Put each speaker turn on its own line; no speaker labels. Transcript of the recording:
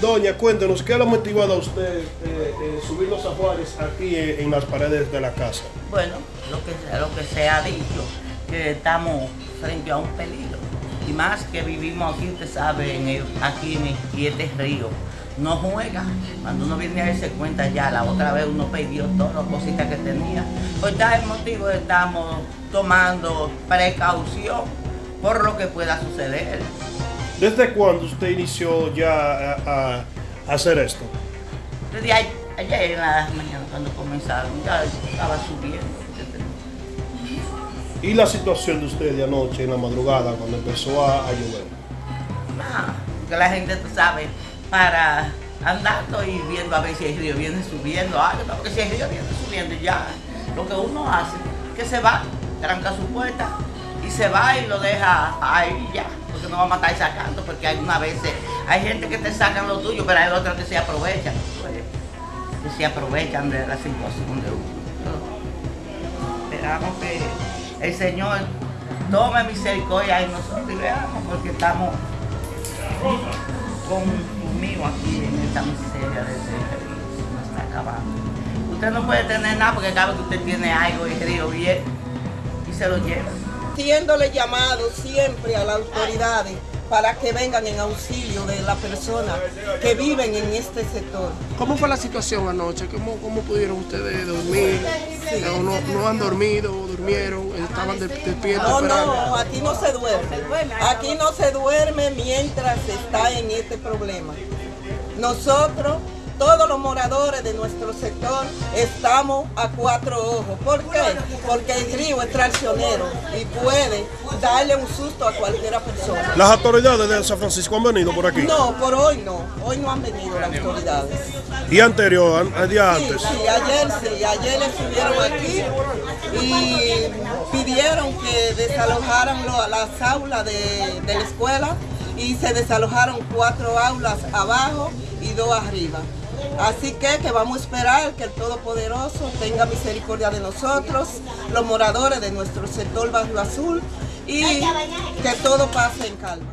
Doña, cuéntenos, ¿qué le ha motivado a usted eh, eh, subir los ajuares aquí en, las paredes de la casa?
Bueno, lo que, lo que se ha dicho, que estamos frente a un peligro. Y más que vivimos aquí, usted sabe, en el- aquí en Quiete Río. No juega. Cuando uno viene a darse cuenta ya, la otra vez uno perdió todas las cositas que tenía. Pues está el motivo estamos tomando precaución por lo que pueda suceder.
¿Desde cuándo usted inició ya a, a hacer esto?
Desde ayer en la mañana cuando comenzaron, ya estaba subiendo.
¿Y la situación de usted de anoche en la madrugada cuando empezó a, a llover?
Nada, que la gente, tú sabes, para andando y viendo a ver si el río viene subiendo, algo, no, porque si el río viene subiendo ya, lo que uno hace, que se va, tranca su puerta y se va y lo deja ahí ya, porque no va a estar sacando, porque algunas veces hay gente que te sacan lo tuyo, pero hay otros que se aprovechan, que se aprovechan de la situación de uno. Esperamos que el Señor tome misericordia en nosotros y veamos, porque estamos conmigo aquí en esta miseria de ese río, se nos está acabando. Usted no puede tener nada porque cada vez que usted tiene algo, el río viene y se lo lleva.
Haciéndole llamado siempre a las autoridades para que vengan en auxilio de las personas que viven en este sector.
¿Cómo fue la situación anoche? ¿Cómo, cómo pudieron ustedes dormir? ¿O no, no han dormido? ¿Durmieron? ¿Estaban de- despiertos?
No, no, aquí no se duerme. Aquí no se duerme mientras está en este problema. Nosotros, todos los moradores de nuestro sector, estamos a cuatro ojos. ¿Por qué? Porque el río es traicionero y puede darle un susto a cualquiera persona.
¿Las autoridades de San Francisco han venido por aquí?
No, por hoy no. Hoy no han venido las autoridades.
¿Y anterior, an- día
Sí,
antes?
sí, ayer sí, ayer estuvieron aquí y pidieron que desalojaran lo- las aulas de, de la escuela y se desalojaron cuatro aulas abajo y dos arriba. Así que, que vamos a esperar que el Todopoderoso tenga misericordia de nosotros, los moradores de nuestro sector Barrio Azul y que todo pase en calma.